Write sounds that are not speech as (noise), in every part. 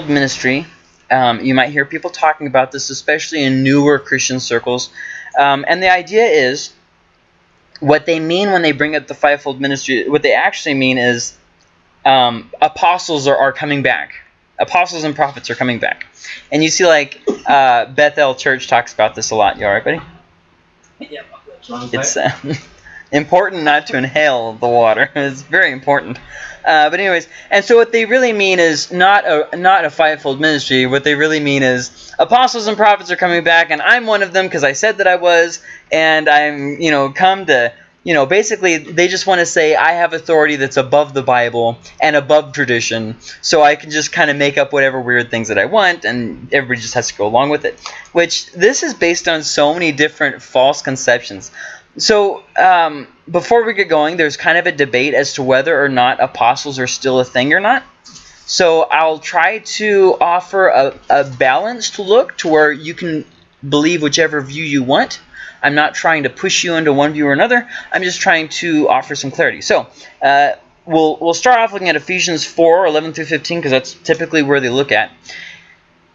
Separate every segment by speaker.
Speaker 1: ministry. Um, you might hear people talking about this, especially in newer Christian circles. Um, and the idea is what they mean when they bring up the fivefold ministry, what they actually mean is um, apostles are, are coming back. Apostles and prophets are coming back. And you see, like, uh, Bethel Church talks about this a lot. You all right, buddy?
Speaker 2: Yeah.
Speaker 1: It's uh, (laughs) important not to inhale the water. (laughs) It's very important. Uh, but anyways, and so what they really mean is not a not a fivefold ministry. What they really mean is apostles and prophets are coming back, and I'm one of them because I said that I was, and I'm you know come to you know basically they just want to say I have authority that's above the Bible and above tradition, so I can just kind of make up whatever weird things that I want, and everybody just has to go along with it. Which this is based on so many different false conceptions. So um, before we get going, there's kind of a debate as to whether or not apostles are still a thing or not. So I'll try to offer a, a balanced look to where you can believe whichever view you want. I'm not trying to push you into one view or another. I'm just trying to offer some clarity. So uh, we'll we'll start off looking at Ephesians 4, 11 through 15, because that's typically where they look at.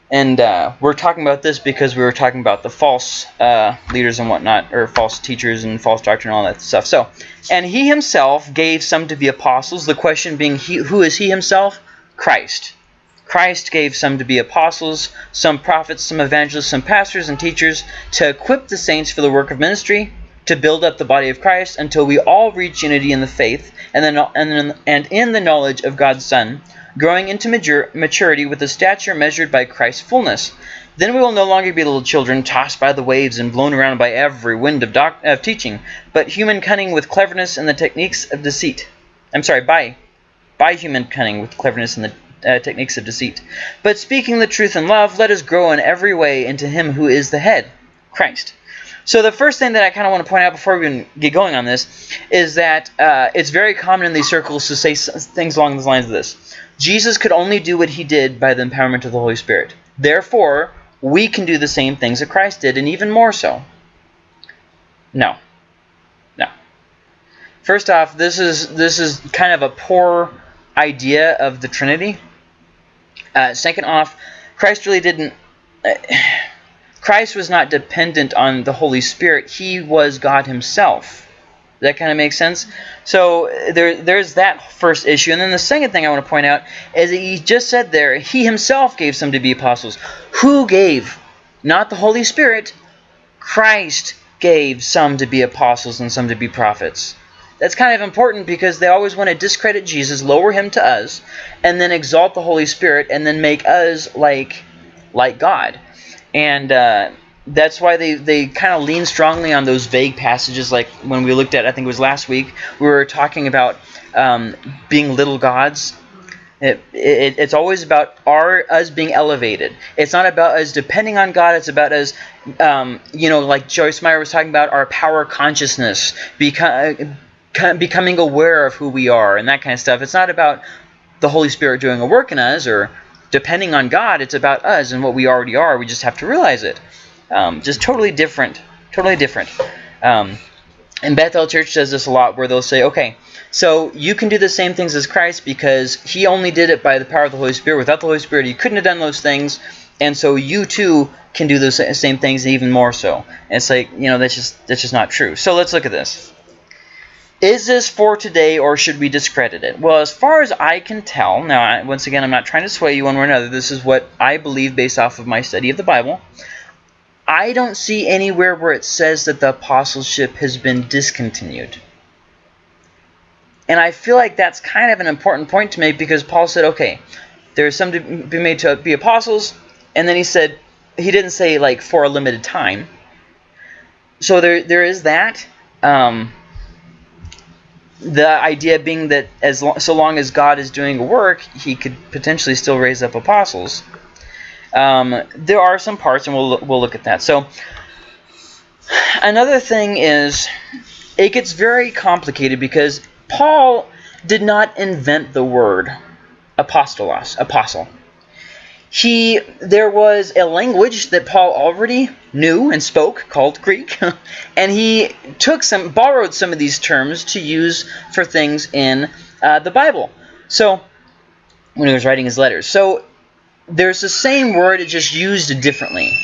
Speaker 1: And uh, we're talking about this because we were talking about the false uh, leaders and whatnot, or false teachers and false doctrine and all that stuff. So, and he himself gave some to be apostles. The question being, he, who is he himself? Christ. Christ gave some to be apostles, some prophets, some evangelists, some pastors and teachers to equip the saints for the work of ministry, to build up the body of Christ until we all reach unity in the faith and, then, and, and in the knowledge of God's Son growing into maturity with a stature measured by Christ's fullness. Then we will no longer be little children, tossed by the waves and blown around by every wind of, of teaching, but human cunning with cleverness and the techniques of deceit. I'm sorry, by, by human cunning with cleverness and the uh, techniques of deceit. But speaking the truth in love, let us grow in every way into him who is the head, Christ. So the first thing that I kind of want to point out before we get going on this is that uh, it's very common in these circles to say things along the lines of this. Jesus could only do what he did by the empowerment of the Holy Spirit. Therefore, we can do the same things that Christ did, and even more so. No. No. First off, this is this is kind of a poor idea of the Trinity. Uh, second off, Christ really didn't. Uh, Christ was not dependent on the Holy Spirit. He was God himself that kind of makes sense? So there, there's that first issue. And then the second thing I want to point out is that he just said there, he himself gave some to be apostles. Who gave? Not the Holy Spirit. Christ gave some to be apostles and some to be prophets. That's kind of important because they always want to discredit Jesus, lower him to us, and then exalt the Holy Spirit, and then make us like, like God. And... Uh, that's why they, they kind of lean strongly on those vague passages like when we looked at i think it was last week we were talking about um, being little gods. It, it, it's always about our us being elevated. It's not about us depending on god it's about us um, you know like joyce meyer was talking about our power consciousness become, becoming aware of who we are and that kind of stuff. It's not about the holy spirit doing a work in us or depending on god it's about us and what we already are we just have to realize it um, just totally different, totally different. Um, and Bethel Church does this a lot where they'll say, okay, so you can do the same things as Christ because he only did it by the power of the Holy Spirit. Without the Holy Spirit, he couldn't have done those things. And so you too can do those same things even more so. And it's like, you know, that's just that's just not true. So let's look at this. Is this for today or should we discredit it? Well, as far as I can tell, now once again, I'm not trying to sway you one way or another. This is what I believe based off of my study of the Bible. I don't see anywhere where it says that the apostleship has been discontinued. And I feel like that's kind of an important point to make because Paul said, okay, there's some to be made to be apostles, and then he said, he didn't say like for a limited time. So there, there is that. Um, the idea being that as long, so long as God is doing work, he could potentially still raise up apostles. Um, there are some parts, and we'll, we'll look at that. So another thing is it gets very complicated because Paul did not invent the word apostolos, apostle. He there was a language that Paul already knew and spoke called Greek, (laughs) and he took some borrowed some of these terms to use for things in uh, the Bible. So when he was writing his letters, so there's the same word, it's just used differently.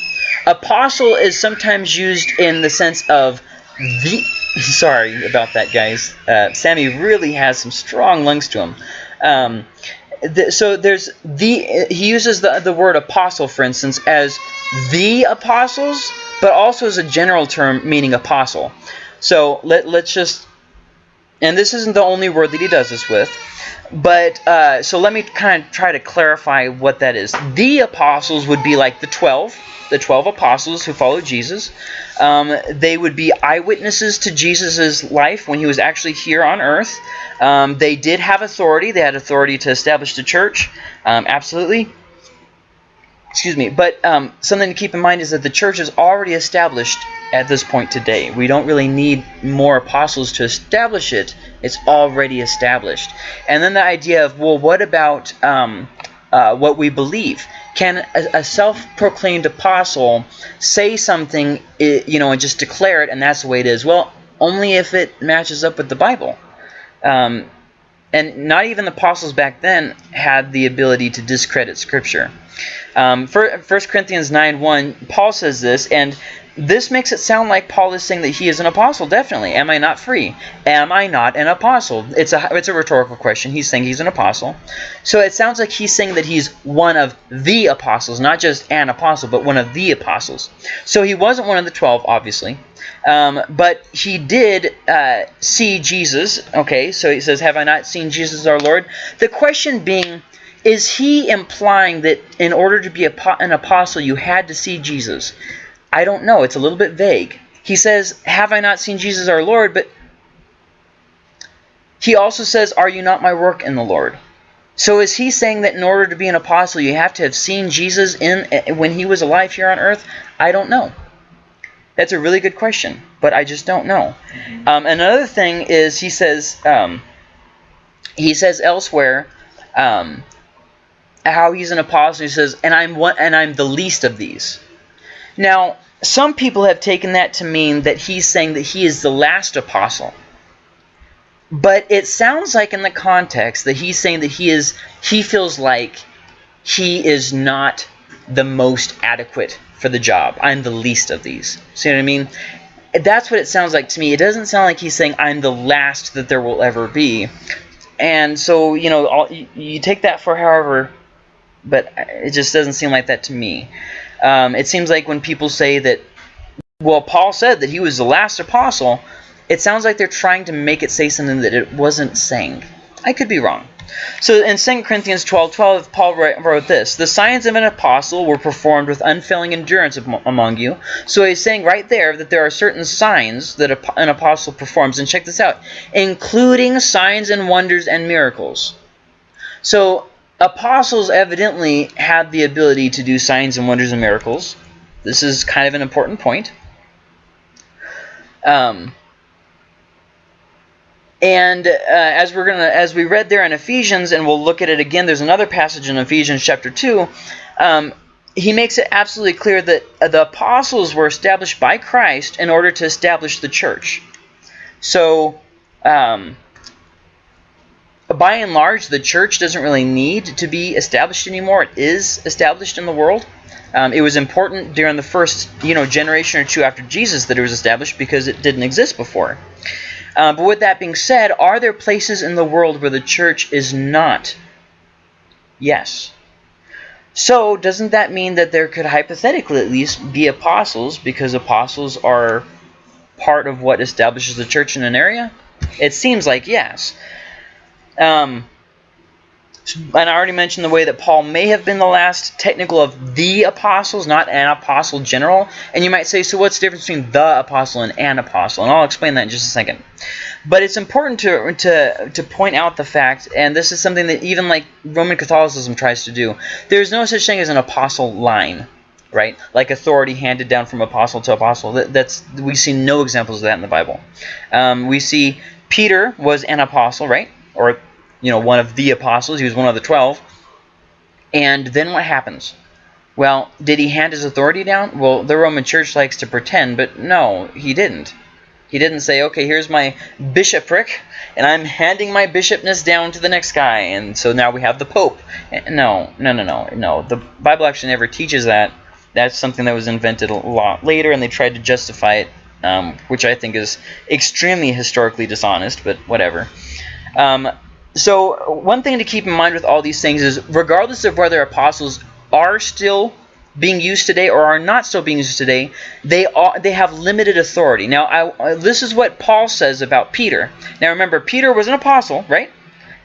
Speaker 1: Apostle is sometimes used in the sense of the. (laughs) Sorry about that, guys. Uh, Sammy really has some strong lungs to him. Um, so there's the he uses the the word apostle, for instance, as the apostles, but also as a general term meaning apostle. So let let's just, and this isn't the only word that he does this with. But uh, so let me kind of try to clarify what that is. The apostles would be like the 12, the 12 apostles who followed Jesus. Um, they would be eyewitnesses to Jesus' life when he was actually here on earth. Um, they did have authority. They had authority to establish the church. Um, absolutely. Excuse me. But um, something to keep in mind is that the church is already established at this point today. We don't really need more apostles to establish it. It's already established. And then the idea of, well, what about um, uh, what we believe? Can a, a self-proclaimed apostle say something, you know, and just declare it, and that's the way it is? Well, only if it matches up with the Bible. Um, and not even the apostles back then had the ability to discredit Scripture. Um, 1 Corinthians 9 1, Paul says this, and this makes it sound like Paul is saying that he is an apostle, definitely. Am I not free? Am I not an apostle? It's a, it's a rhetorical question. He's saying he's an apostle. So it sounds like he's saying that he's one of the apostles, not just an apostle, but one of the apostles. So he wasn't one of the 12, obviously. Um, but he did uh, see Jesus. Okay, so he says, Have I not seen Jesus our Lord? The question being, is he implying that in order to be an apostle, you had to see Jesus? I don't know. It's a little bit vague. He says, Have I not seen Jesus our Lord? But he also says, Are you not my work in the Lord? So is he saying that in order to be an apostle, you have to have seen Jesus in eh, when he was alive here on earth? I don't know. That's a really good question, but I just don't know. Mm-hmm. Um, another thing is he says um, he says elsewhere um, how he's an apostle. He says, "And I'm one, and I'm the least of these." Now, some people have taken that to mean that he's saying that he is the last apostle. But it sounds like in the context that he's saying that he is he feels like he is not the most adequate for the job. I'm the least of these. See what I mean? That's what it sounds like to me. It doesn't sound like he's saying I'm the last that there will ever be. And so, you know, you take that for however, but it just doesn't seem like that to me. Um, it seems like when people say that, well, Paul said that he was the last apostle, it sounds like they're trying to make it say something that it wasn't saying. I could be wrong. So in 2 Corinthians 12, 12, Paul wrote this, The signs of an apostle were performed with unfailing endurance among you. So he's saying right there that there are certain signs that an apostle performs. And check this out, including signs and wonders and miracles. So apostles evidently had the ability to do signs and wonders and miracles. This is kind of an important point. Um, and uh, as we're gonna, as we read there in Ephesians, and we'll look at it again. There's another passage in Ephesians chapter two. Um, he makes it absolutely clear that the apostles were established by Christ in order to establish the church. So, um, by and large, the church doesn't really need to be established anymore. It is established in the world. Um, it was important during the first you know generation or two after Jesus that it was established because it didn't exist before. Uh, but with that being said, are there places in the world where the church is not? Yes. So doesn't that mean that there could hypothetically at least be apostles because apostles are part of what establishes the church in an area? It seems like yes. Um, and I already mentioned the way that Paul may have been the last technical of the apostles, not an apostle general. And you might say, so what's the difference between the apostle and an apostle? And I'll explain that in just a second. But it's important to, to, to point out the fact, and this is something that even like Roman Catholicism tries to do, there's no such thing as an apostle line, right? Like authority handed down from apostle to apostle. That, that's We see no examples of that in the Bible. Um, we see Peter was an apostle, right? Or you know one of the apostles. He was one of the twelve. And then what happens? Well, did he hand his authority down? Well, the Roman Church likes to pretend, but no, he didn't. He didn't say, okay, here's my bishopric, and I'm handing my bishopness down to the next guy, and so now we have the Pope. No, no, no, no, no. The Bible actually never teaches that. That's something that was invented a lot later, and they tried to justify it, um, which I think is extremely historically dishonest, but whatever. Um, so one thing to keep in mind with all these things is, regardless of whether apostles are still being used today or are not still being used today, they are, they have limited authority. Now, I, this is what Paul says about Peter. Now, remember, Peter was an apostle, right?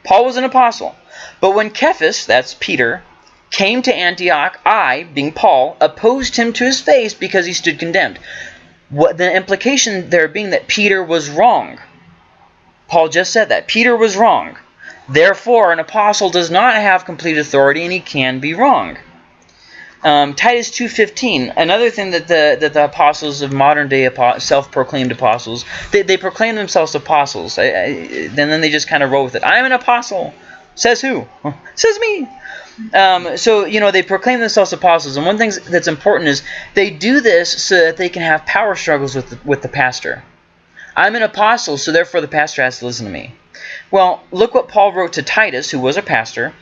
Speaker 1: Paul was an apostle. But when Cephas, that's Peter, came to Antioch, I, being Paul, opposed him to his face because he stood condemned. What the implication there being that Peter was wrong. Paul just said that. Peter was wrong. Therefore, an apostle does not have complete authority and he can be wrong. Um, Titus 2.15, another thing that the that the apostles of modern day self-proclaimed apostles, they, they proclaim themselves apostles. I, I, and then they just kind of roll with it. I'm an apostle. Says who? (laughs) Says me. Um, so, you know, they proclaim themselves apostles. And one thing that's important is they do this so that they can have power struggles with the, with the pastor. I'm an apostle, so therefore the pastor has to listen to me. Well, look what Paul wrote to Titus, who was a pastor.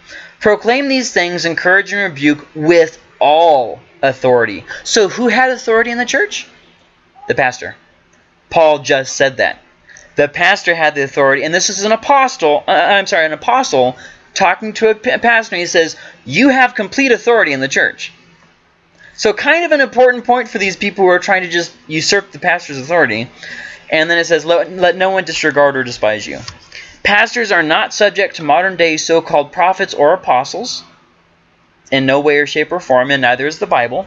Speaker 1: Proclaim these things, encourage and rebuke with all authority. So who had authority in the church? The pastor. Paul just said that. The pastor had the authority, and this is an apostle, uh, I'm sorry, an apostle talking to a pastor, and he says, you have complete authority in the church. So kind of an important point for these people who are trying to just usurp the pastor's authority. And then it says, let, let no one disregard or despise you. Pastors are not subject to modern day so-called prophets or apostles in no way or shape or form, and neither is the Bible.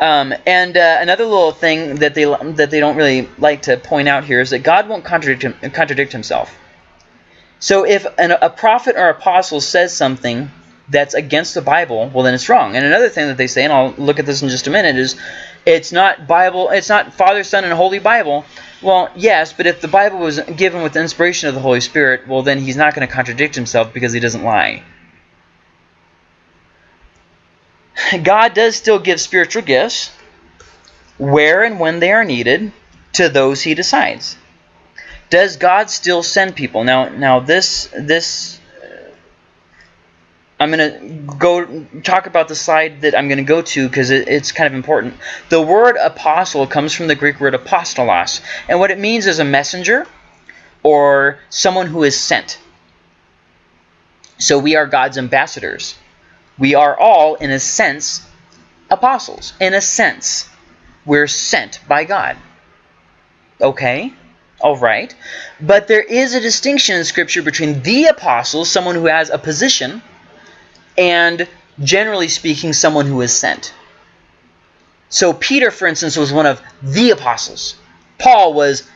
Speaker 1: Um, and uh, another little thing that they that they don't really like to point out here is that God won't contradict him, contradict himself. So if an, a prophet or apostle says something that's against the Bible, well then it's wrong. And another thing that they say, and I'll look at this in just a minute, is it's not Bible, it's not Father, Son, and Holy Bible. Well, yes, but if the Bible was given with the inspiration of the Holy Spirit, well then he's not going to contradict himself because he doesn't lie. God does still give spiritual gifts where and when they are needed to those he decides. Does God still send people? Now, now this this I'm going to go talk about the slide that I'm going to go to because it, it's kind of important. The word apostle comes from the Greek word apostolos, and what it means is a messenger or someone who is sent. So we are God's ambassadors we are all, in a sense, apostles. In a sense, we're sent by God. Okay? All right. But there is a distinction in Scripture between the apostles, someone who has a position, and generally speaking, someone who is sent. So Peter, for instance, was one of the apostles. Paul was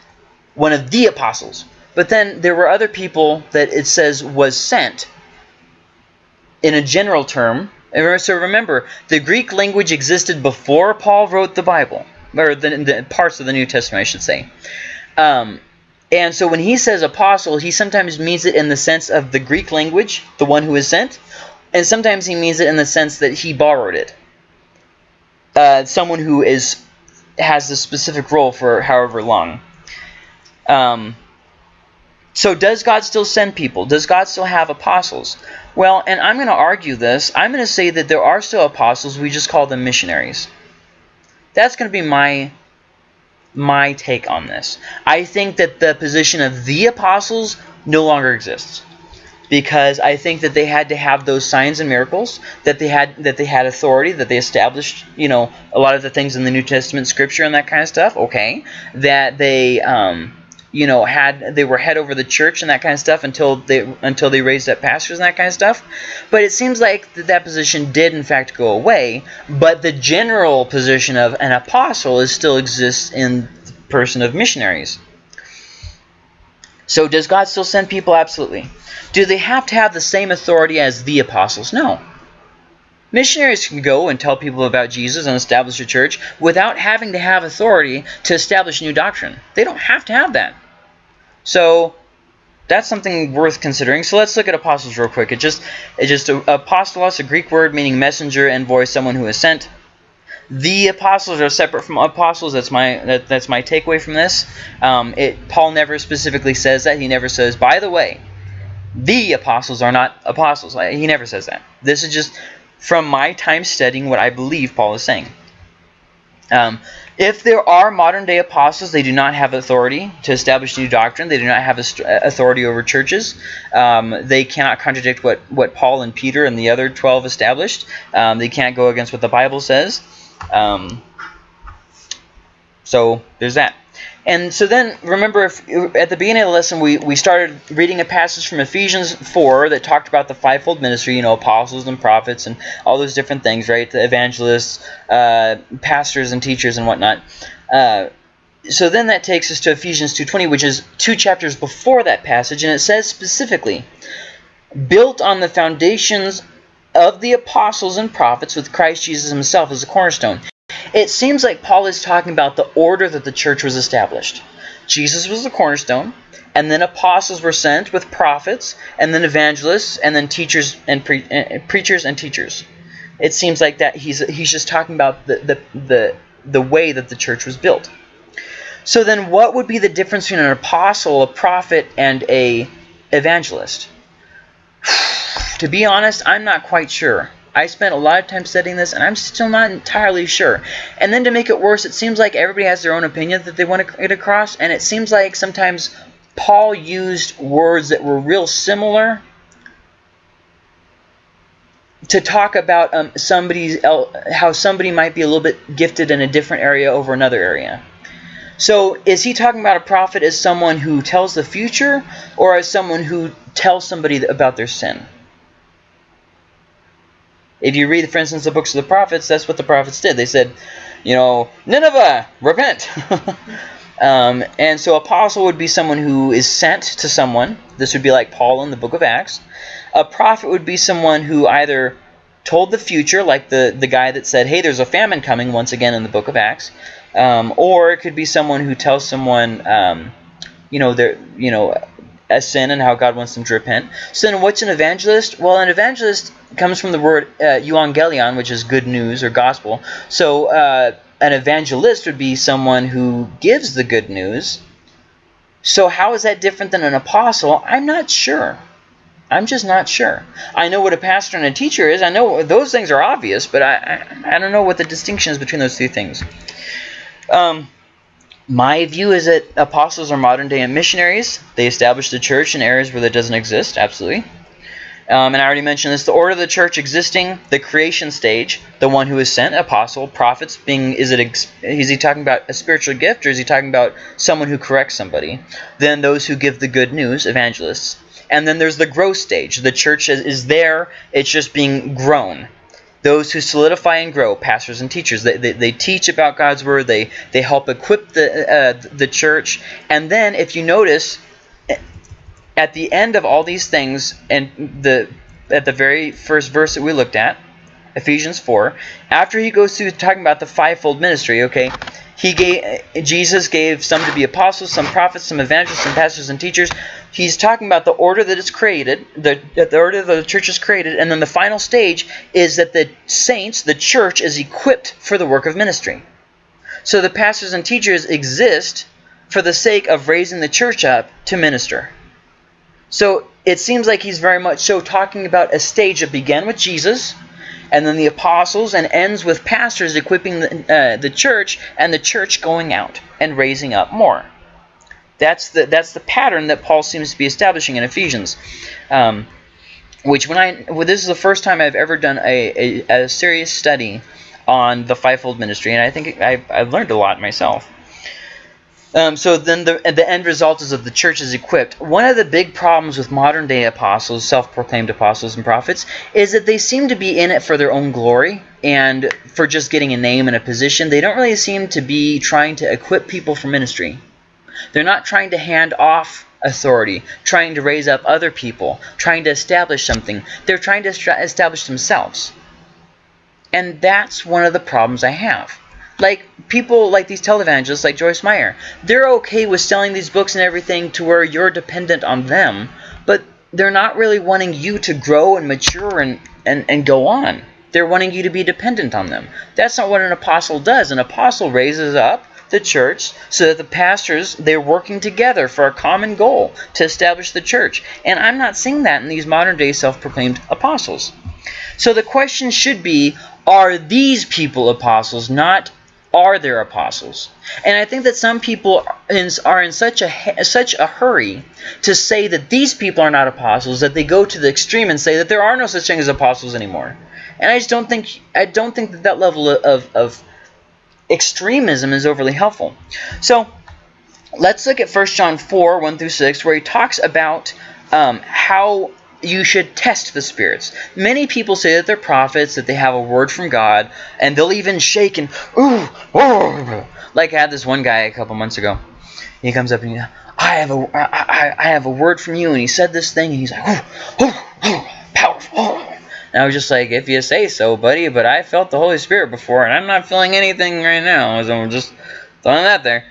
Speaker 1: one of the apostles. But then there were other people that it says was sent in a general term. So remember, the Greek language existed before Paul wrote the Bible, or the, the parts of the New Testament, I should say. Um, and so when he says apostle, he sometimes means it in the sense of the Greek language, the one who is sent, and sometimes he means it in the sense that he borrowed it. Uh, someone who is has a specific role for however long. Um, so does God still send people? Does God still have apostles? Well, and I'm going to argue this. I'm going to say that there are still apostles. We just call them missionaries. That's going to be my my take on this. I think that the position of the apostles no longer exists because I think that they had to have those signs and miracles, that they had that they had authority, that they established, you know, a lot of the things in the New Testament scripture and that kind of stuff. Okay, that they um, you know had they were head over the church and that kind of stuff until they until they raised up pastors and that kind of stuff. But it seems like that, that position did in fact go away. But the general position of an apostle is still exists in the person of missionaries so does God still send people absolutely do they have to have the same authority as the apostles no Missionaries can go and tell people about Jesus and establish a church without having to have authority to establish new doctrine. They don't have to have that. So that's something worth considering. So let's look at apostles real quick. It just it just apostolos, a Greek word meaning messenger, envoy, someone who is sent. The apostles are separate from apostles. That's my that, that's my takeaway from this. Um, it Paul never specifically says that. He never says, by the way, the apostles are not apostles. He never says that. This is just from my time studying what I believe Paul is saying. Um, if there are modern day apostles, they do not have authority to establish new doctrine. They do not have authority over churches. Um, they cannot contradict what, what Paul and Peter and the other 12 established. Um, they can't go against what the Bible says. Um, so there's that. And so then, remember, if, at the beginning of the lesson, we, we started reading a passage from Ephesians 4 that talked about the fivefold ministry, you know, apostles and prophets and all those different things, right? The evangelists, uh, pastors and teachers and whatnot. Uh, so then that takes us to Ephesians 2.20, which is two chapters before that passage, and it says specifically, built on the foundations of the apostles and prophets with Christ Jesus himself as the cornerstone. It seems like Paul is talking about the order that the church was established. Jesus was the cornerstone, and then apostles were sent with prophets, and then evangelists, and then teachers and pre uh, preachers and teachers. It seems like that he's he's just talking about the, the the the way that the church was built. So then, what would be the difference between an apostle, a prophet, and a evangelist? To be honest, I'm not quite sure. I spent a lot of time studying this, and I'm still not entirely sure. And then to make it worse, it seems like everybody has their own opinion that they want to get across, and it seems like sometimes Paul used words that were real similar to talk about um, somebody's how somebody might be a little bit gifted in a different area over another area. So is he talking about a prophet as someone who tells the future or as someone who tells somebody about their sin? If you read, for instance, the books of the prophets, that's what the prophets did. They said, you know, Nineveh, repent. (laughs) um, and so apostle would be someone who is sent to someone. This would be like Paul in the book of Acts. A prophet would be someone who either told the future, like the, the guy that said, hey, there's a famine coming, once again in the book of Acts. Um, or it could be someone who tells someone, um, you know, they're, you know, a sin and how God wants them to repent. So then what's an evangelist? Well, an evangelist comes from the word uh, euangelion, which is good news or gospel. So uh, an evangelist would be someone who gives the good news. So how is that different than an apostle? I'm not sure. I'm just not sure. I know what a pastor and a teacher is. I know those things are obvious, but I, I, I don't know what the distinction is between those two things. Um, my view is that apostles are modern day missionaries. They established the church in areas where that doesn't exist, absolutely. Um, and I already mentioned this, the order of the church existing, the creation stage, the one who is sent, apostle, prophets being, is it is he talking about a spiritual gift or is he talking about someone who corrects somebody? Then those who give the good news, evangelists. And then there's the growth stage. The church is, is there, it's just being grown those who solidify and grow, pastors and teachers. They, they, they teach about God's word. They, they help equip the, uh, the church. And then if you notice, at the end of all these things, and the at the very first verse that we looked at, Ephesians 4, after he goes through talking about the fivefold ministry, okay, he gave Jesus gave some to be apostles, some prophets, some evangelists, some pastors and teachers. He's talking about the order that it's created, the, the order that the church is created, and then the final stage is that the saints, the church, is equipped for the work of ministry. So the pastors and teachers exist for the sake of raising the church up to minister. So it seems like he's very much so talking about a stage that began with Jesus, and then the apostles, and ends with pastors equipping the, uh, the church, and the church going out and raising up more. That's the that's the pattern that Paul seems to be establishing in Ephesians. Um, which when I well, this is the first time I've ever done a, a, a serious study on the fivefold ministry, and I think I've, I've learned a lot myself. Um, so then the, the end result is that the church is equipped. One of the big problems with modern day apostles, self-proclaimed apostles and prophets, is that they seem to be in it for their own glory and for just getting a name and a position. They don't really seem to be trying to equip people for ministry. They're not trying to hand off authority, trying to raise up other people, trying to establish something. They're trying to establish themselves. And that's one of the problems I have. Like people like these televangelists like Joyce Meyer, they're okay with selling these books and everything to where you're dependent on them, but they're not really wanting you to grow and mature and, and, and go on. They're wanting you to be dependent on them. That's not what an apostle does. An apostle raises up the church so that the pastors they're working together for a common goal to establish the church. And i'm not seeing that in these modern day self-proclaimed apostles. So the question should be are these people apostles not are there apostles? And i think that some people are in such a such a hurry to say that these people are not apostles that they go to the extreme and say that there are no such thing as apostles anymore. And i just don't think i don't think that that level of, of extremism is overly helpful. So let's look at 1 John 4, 1 through 6, where he talks about um, how you should test the spirits. Many people say that they're prophets, that they have a word from God, and they'll even shake and, ooh, ooh. Like I had this one guy a couple months ago. He comes up and he, I have a, I, I have a word from you, and he said this thing, and he's like, ooh, ooh, ooh, powerful. And I was just like, if you say so, buddy, but I felt the Holy Spirit before, and I'm not feeling anything right now. So I'm just throwing that there.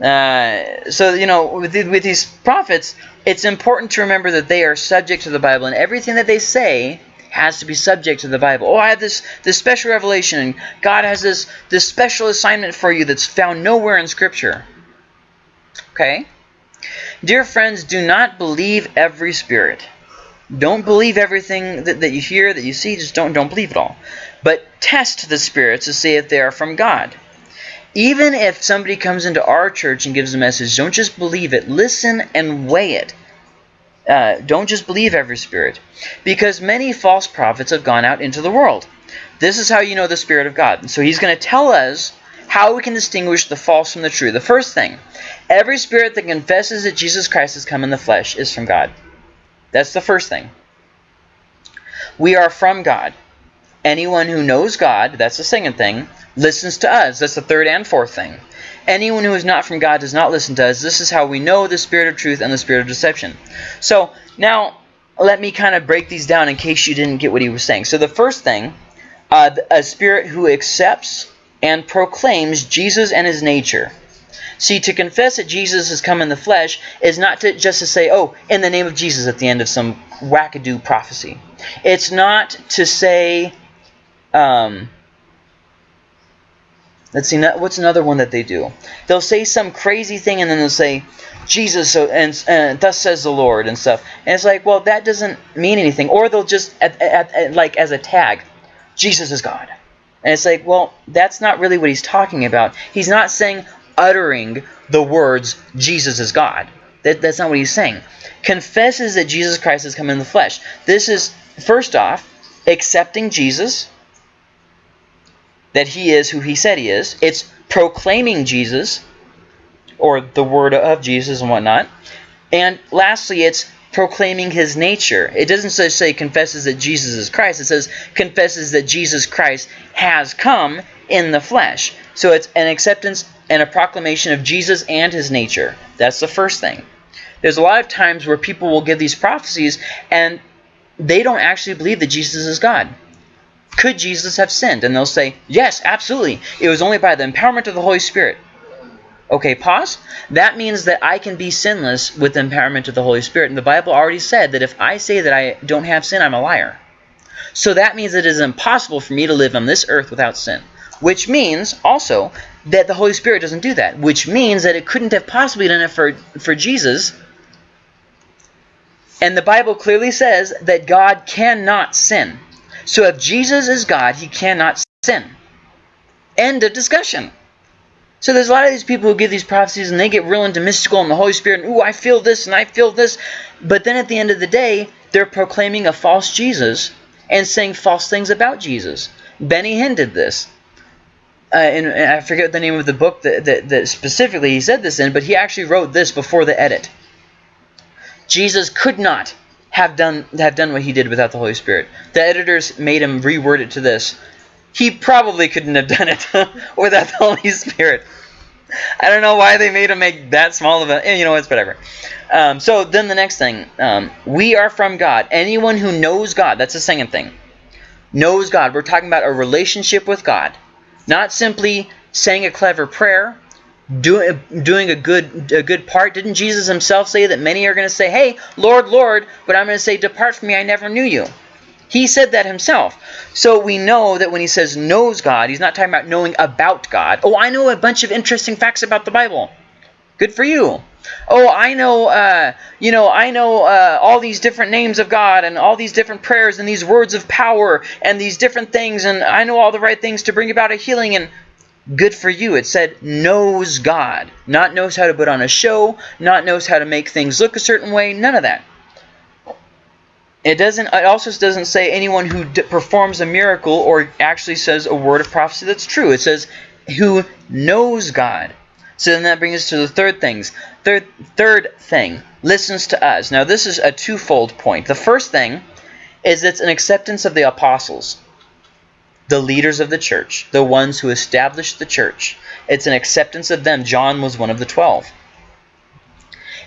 Speaker 1: Uh, so, you know, with, with these prophets, it's important to remember that they are subject to the Bible, and everything that they say has to be subject to the Bible. Oh, I have this, this special revelation, and God has this, this special assignment for you that's found nowhere in Scripture. Okay? Dear friends, do not believe every spirit don't believe everything that, that you hear, that you see. Just don't, don't believe it all. But test the spirits to see if they are from God. Even if somebody comes into our church and gives a message, don't just believe it. Listen and weigh it. Uh, don't just believe every spirit. Because many false prophets have gone out into the world. This is how you know the Spirit of God. So he's going to tell us how we can distinguish the false from the true. The first thing, every spirit that confesses that Jesus Christ has come in the flesh is from God. That's the first thing. We are from God. Anyone who knows God, that's the second thing, listens to us. That's the third and fourth thing. Anyone who is not from God does not listen to us. This is how we know the spirit of truth and the spirit of deception. So now let me kind of break these down in case you didn't get what he was saying. So the first thing, uh, a spirit who accepts and proclaims Jesus and his nature. See, to confess that Jesus has come in the flesh is not to just to say, oh, in the name of Jesus at the end of some wackadoo prophecy. It's not to say, um, let's see, what's another one that they do? They'll say some crazy thing and then they'll say, Jesus, and, and thus says the Lord and stuff. And it's like, well, that doesn't mean anything. Or they'll just, at, at, at, like as a tag, Jesus is God. And it's like, well, that's not really what he's talking about. He's not saying, uttering the words, Jesus is God. That, that's not what he's saying. Confesses that Jesus Christ has come in the flesh. This is, first off, accepting Jesus, that he is who he said he is. It's proclaiming Jesus, or the word of Jesus and whatnot. And lastly, it's proclaiming his nature. It doesn't just say confesses that Jesus is Christ. It says confesses that Jesus Christ has come in the flesh. So it's an acceptance and a proclamation of Jesus and his nature. That's the first thing. There's a lot of times where people will give these prophecies and they don't actually believe that Jesus is God. Could Jesus have sinned? And they'll say, yes, absolutely. It was only by the empowerment of the Holy Spirit. Okay, pause. That means that I can be sinless with the empowerment of the Holy Spirit. And the Bible already said that if I say that I don't have sin, I'm a liar. So that means it is impossible for me to live on this earth without sin. Which means also that the Holy Spirit doesn't do that. Which means that it couldn't have possibly done it for, for Jesus. And the Bible clearly says that God cannot sin. So if Jesus is God, he cannot sin. End of discussion. So there's a lot of these people who give these prophecies and they get real into mystical and the Holy Spirit, and ooh, I feel this and I feel this. But then at the end of the day, they're proclaiming a false Jesus and saying false things about Jesus. Benny Hinn did this uh, and, and, I forget the name of the book that, that, that specifically he said this in, but he actually wrote this before the edit. Jesus could not have done have done what he did without the Holy Spirit. The editors made him reword it to this. He probably couldn't have done it (laughs) without the Holy Spirit. I don't know why they made him make that small of a, eh, you know, it's whatever. Um, so then the next thing, um, we are from God. Anyone who knows God, that's the second thing, knows God. We're talking about a relationship with God. Not simply saying a clever prayer, doing doing a good a good part. Didn't Jesus himself say that many are going to say, "Hey, Lord, Lord," but I'm going to say, "Depart from me, I never knew you." He said that himself. So we know that when he says knows God, he's not talking about knowing about God. Oh, I know a bunch of interesting facts about the Bible. Good for you. Oh, I know, uh, you know, I know uh, all these different names of God and all these different prayers and these words of power and these different things, and I know all the right things to bring about a healing. And good for you. It said knows God, not knows how to put on a show, not knows how to make things look a certain way. None of that. It doesn't. It also doesn't say anyone who performs a miracle or actually says a word of prophecy that's true. It says who knows God. So then that brings us to the third things. Third, third thing, listens to us. Now this is a twofold point. The first thing is it's an acceptance of the apostles, the leaders of the church, the ones who established the church. It's an acceptance of them. John was one of the twelve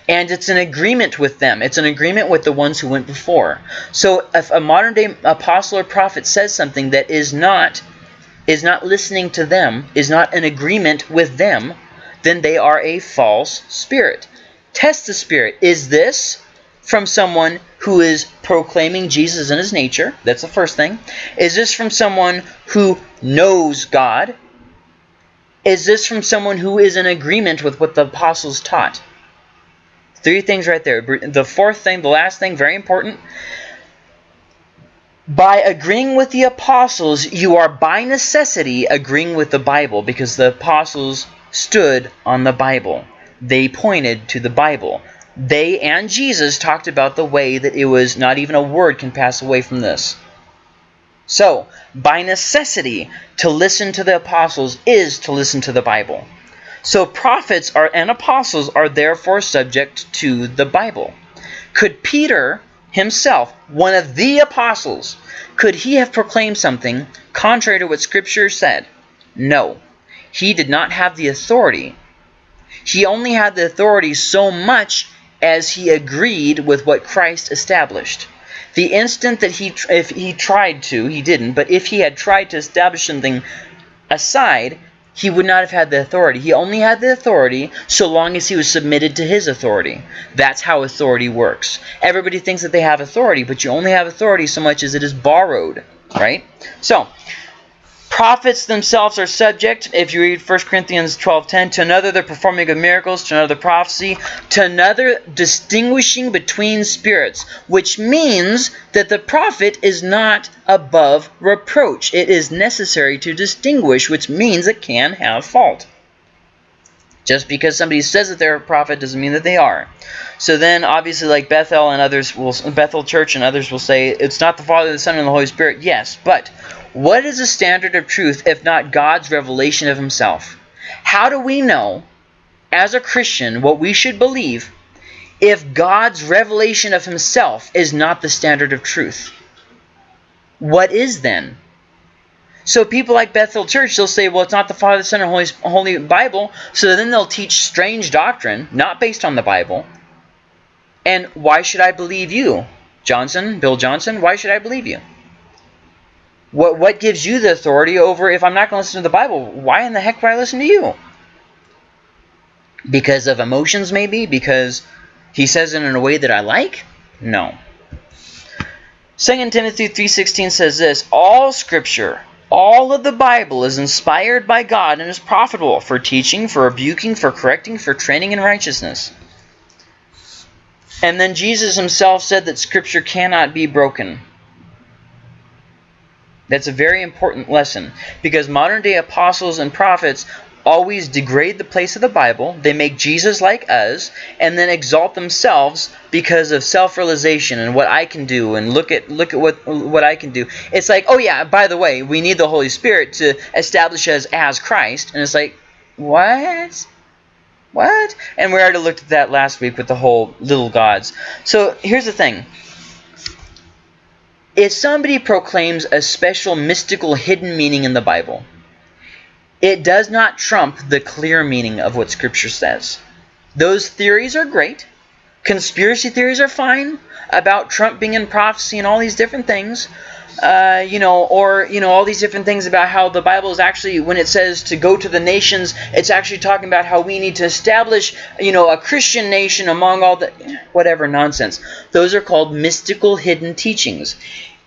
Speaker 1: and it's an agreement with them. It's an agreement with the ones who went before. So if a modern day apostle or prophet says something that is not is not listening to them, is not in agreement with them, then they are a false spirit. Test the spirit. Is this from someone who is proclaiming Jesus in his nature? That's the first thing. Is this from someone who knows God? Is this from someone who is in agreement with what the apostles taught? Three things right there. The fourth thing, the last thing, very important. By agreeing with the apostles, you are by necessity agreeing with the Bible because the apostles stood on the Bible. They pointed to the Bible. They and Jesus talked about the way that it was not even a word can pass away from this. So, by necessity, to listen to the apostles is to listen to the Bible. So prophets are and apostles are therefore subject to the Bible. Could Peter himself, one of the apostles, could he have proclaimed something contrary to what Scripture said? No. He did not have the authority. He only had the authority so much as he agreed with what Christ established. The instant that he, if he tried to, he didn't, but if he had tried to establish something aside, he would not have had the authority. He only had the authority so long as he was submitted to his authority. That's how authority works. Everybody thinks that they have authority, but you only have authority so much as it is borrowed, right? So, prophets themselves are subject, if you read 1 Corinthians 12.10, to another the performing of miracles, to another prophecy, to another distinguishing between spirits, which means that the prophet is not above reproach. It is necessary to distinguish, which means it can have fault. Just because somebody says that they're a prophet doesn't mean that they are. So then, obviously, like Bethel and others will, Bethel Church and others will say, it's not the Father, the Son, and the Holy Spirit. Yes, but what is the standard of truth if not God's revelation of himself? How do we know, as a Christian, what we should believe if God's revelation of himself is not the standard of truth? What is then? So people like Bethel Church, they'll say, well, it's not the Father, Son, and Holy, Holy Bible. So then they'll teach strange doctrine, not based on the Bible. And why should I believe you? Johnson, Bill Johnson, why should I believe you? What what gives you the authority over if I'm not going to listen to the Bible? Why in the heck would I listen to you? Because of emotions, maybe? Because he says it in a way that I like? No. 2 Timothy 3.16 says this, All Scripture, all of the Bible is inspired by God and is profitable for teaching, for rebuking, for correcting, for training in righteousness. And then Jesus himself said that Scripture cannot be broken. That's a very important lesson because modern day apostles and prophets always degrade the place of the Bible. They make Jesus like us and then exalt themselves because of self-realization and what I can do and look at look at what what I can do. It's like, "Oh yeah, by the way, we need the Holy Spirit to establish us as Christ." And it's like, "What?" What? And we already looked at that last week with the whole little gods. So here's the thing. If somebody proclaims a special mystical hidden meaning in the Bible, it does not trump the clear meaning of what Scripture says. Those theories are great. Conspiracy theories are fine about Trump being in prophecy and all these different things uh, you know, or you know, all these different things about how the Bible is actually, when it says to go to the nations, it's actually talking about how we need to establish, you know, a Christian nation among all the whatever nonsense. Those are called mystical hidden teachings.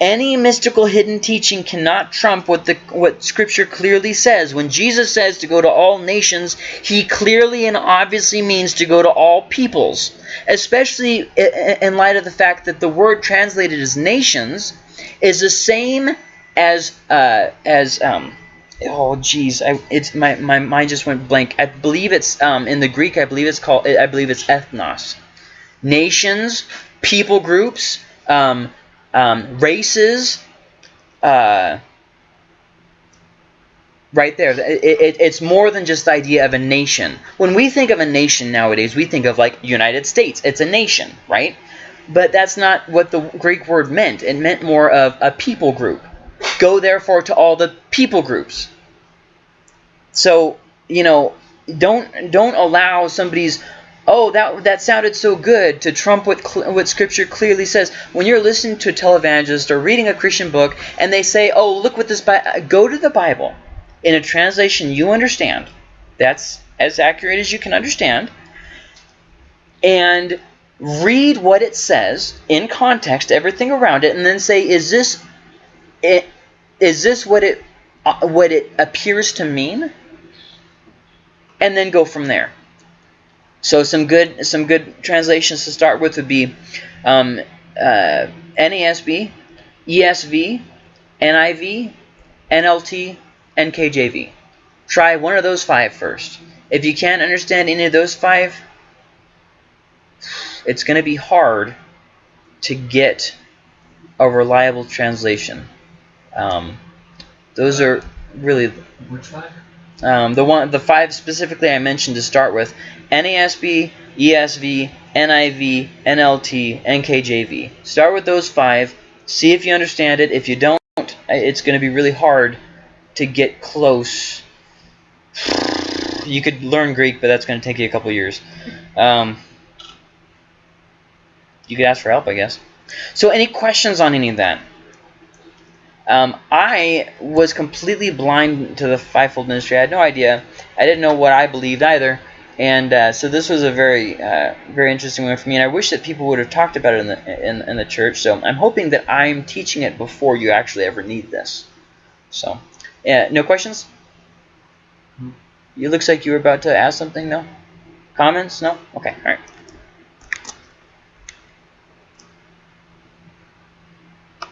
Speaker 1: Any mystical hidden teaching cannot trump what the what Scripture clearly says. When Jesus says to go to all nations, he clearly and obviously means to go to all peoples, especially in light of the fact that the word translated as nations is the same as uh, as um, oh geez, I, it's my my mind just went blank. I believe it's um, in the Greek. I believe it's called. I believe it's ethnos. Nations, people groups. Um, um, races, uh, right there. It, it, it's more than just the idea of a nation. When we think of a nation nowadays, we think of like United States. It's a nation, right? But that's not what the Greek word meant. It meant more of a people group. Go therefore to all the people groups. So, you know, don't don't allow somebody's oh, that that sounded so good to trump what what Scripture clearly says. When you're listening to a televangelist or reading a Christian book, and they say, oh, look what this go to the Bible in a translation you understand. That's as accurate as you can understand, and read what it says in context, everything around it, and then say, is this it? Is this what it uh, what it appears to mean? And then go from there. So some good some good translations to start with would be um, uh, NASB, ESV, NIV, NLT, and KJV. Try one of those five first. If you can't understand any of those five, it's going to be hard to get a reliable translation. Um, those are really...
Speaker 2: Which five?
Speaker 1: Um, the one, the five specifically I mentioned to start with: NASB, ESV, NIV, NLT, and KJV. Start with those five. See if you understand it. If you don't, it's going to be really hard to get close. You could learn Greek, but that's going to take you a couple years. Um, you could ask for help, I guess. So, any questions on any of that? Um, I was completely blind to the fivefold ministry. I had no idea. I didn't know what I believed either. And uh, so this was a very, uh, very interesting one for me. And I wish that people would have talked about it in the in, in the church. So I'm hoping that I'm teaching it before you actually ever need this. So, yeah, no questions? You looks like you were about to ask something. No comments? No. Okay. All right.